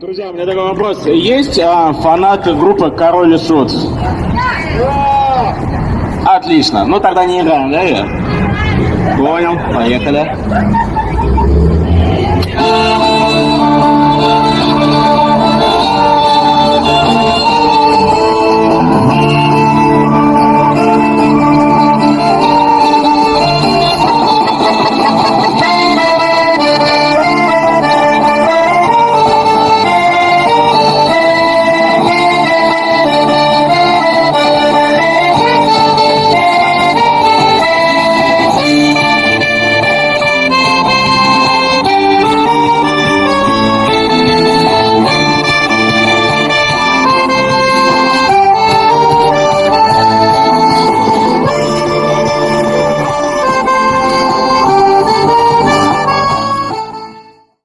Друзья, у меня такой вопрос. Есть а, фанаты группы Король и Шут? Отлично. Ну тогда не играем, да. Понял. Поехали.